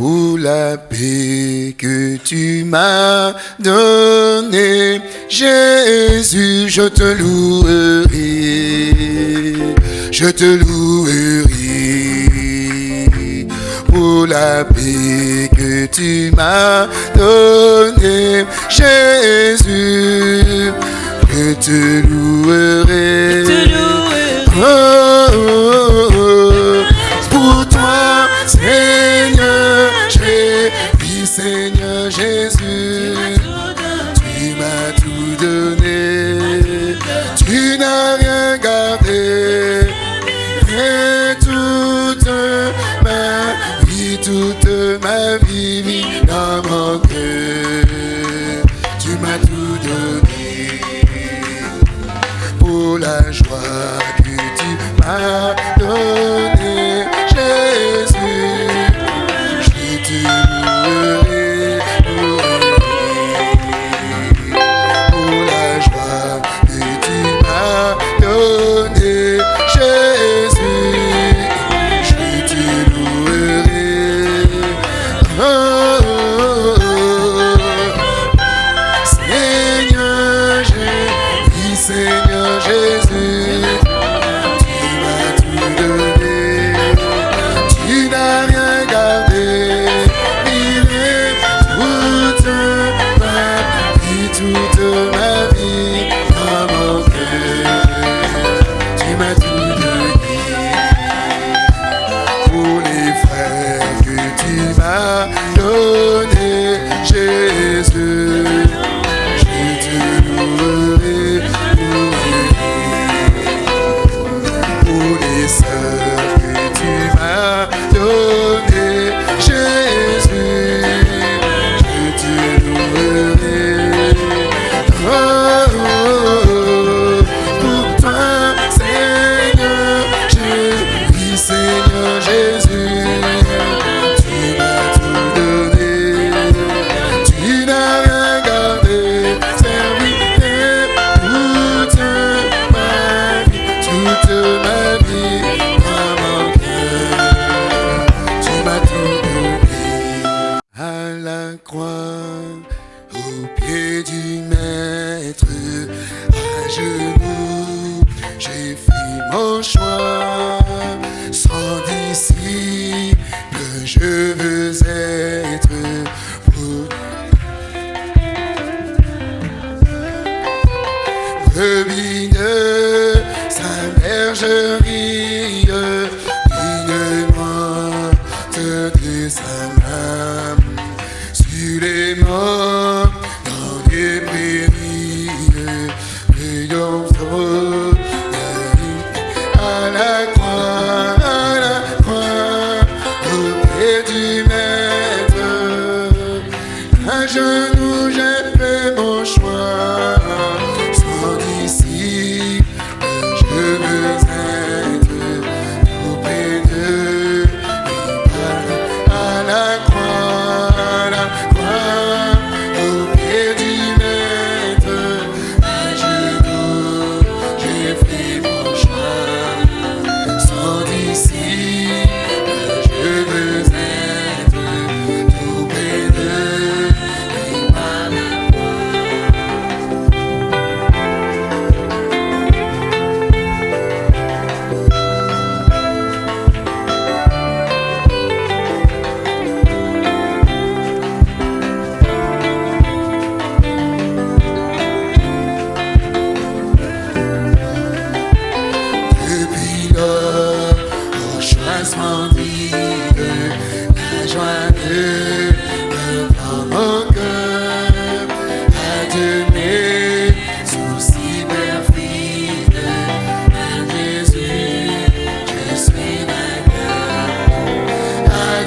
pour la paix que tu m'as donnée. Jésus, je te louerai, je te louerai pour la paix que tu m'as donnée. Jésus, je te louerai. Je vois que tu m'as...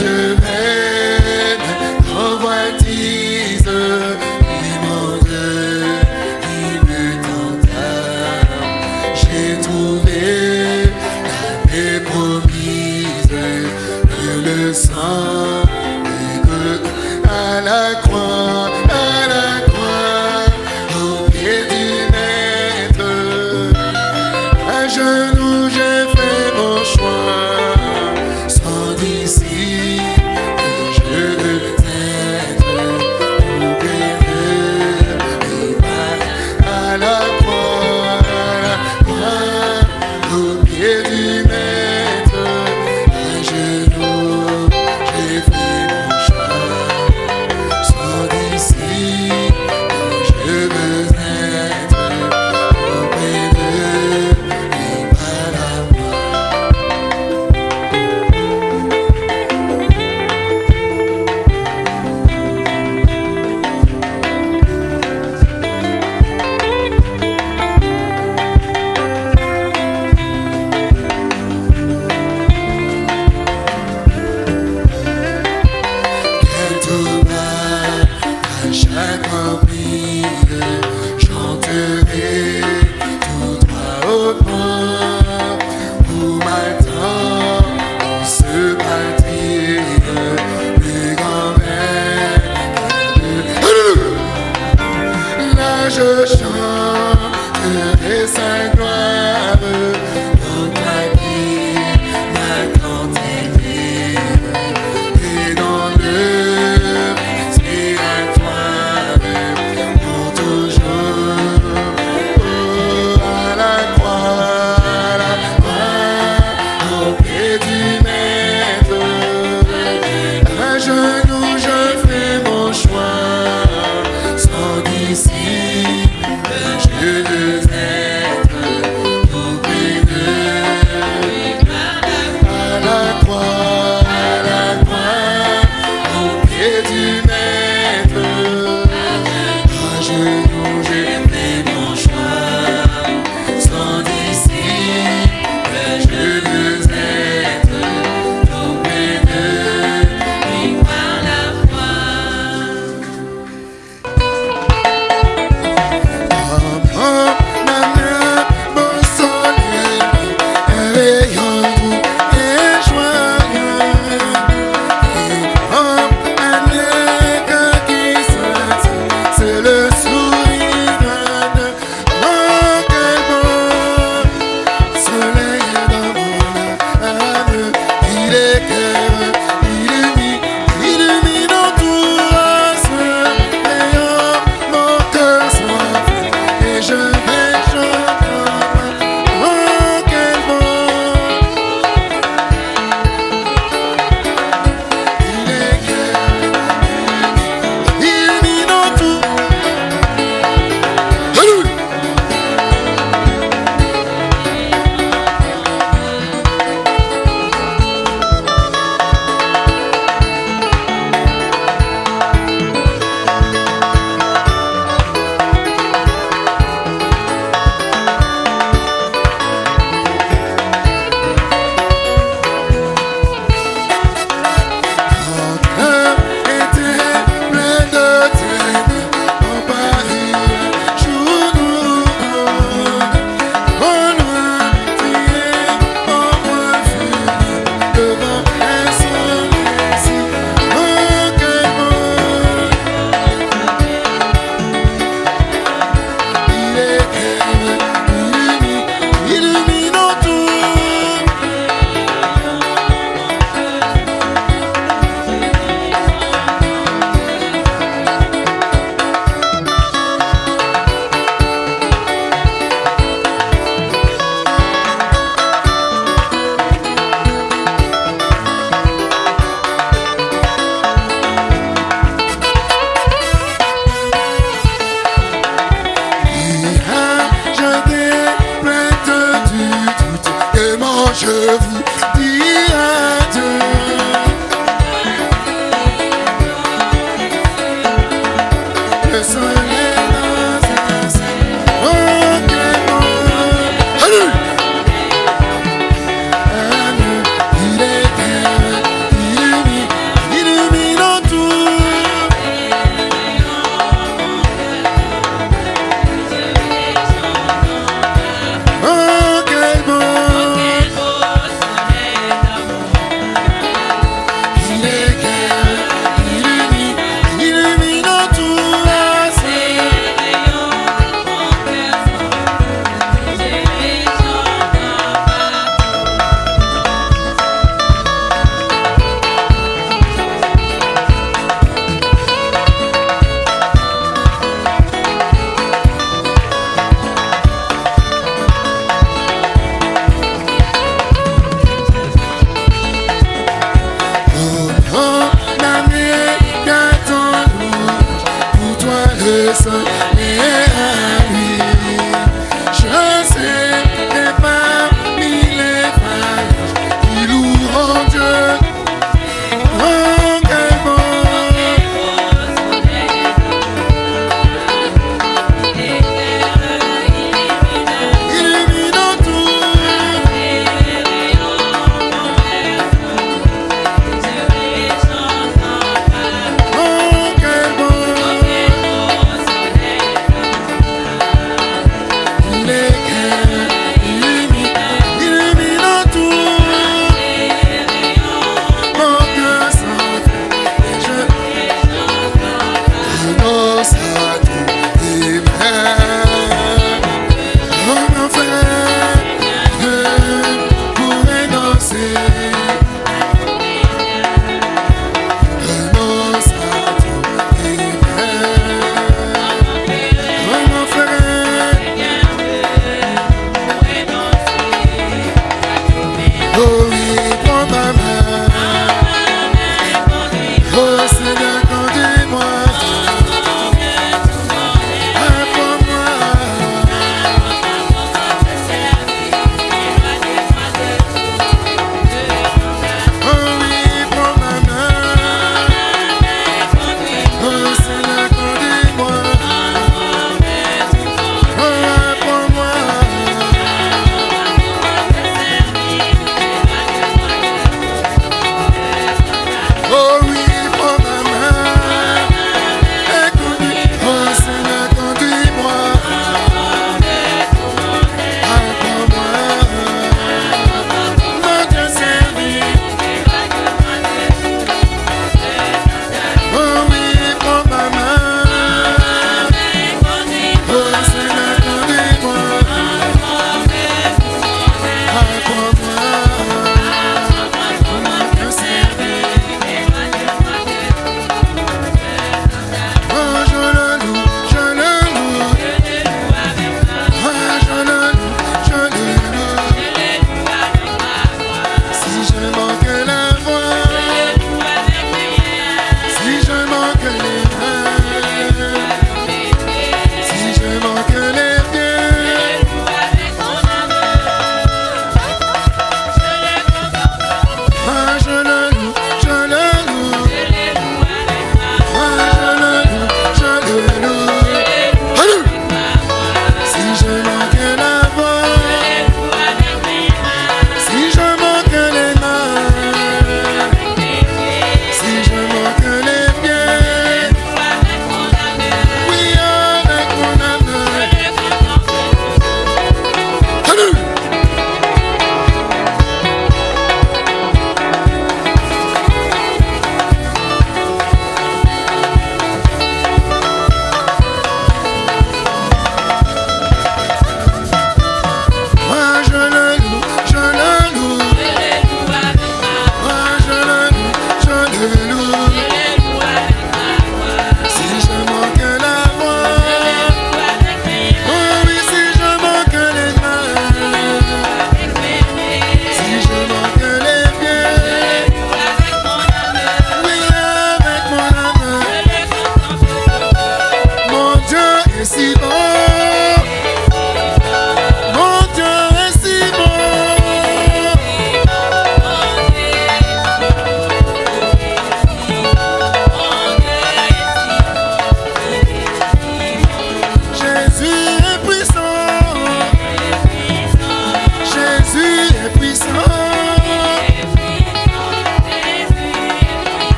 de sim.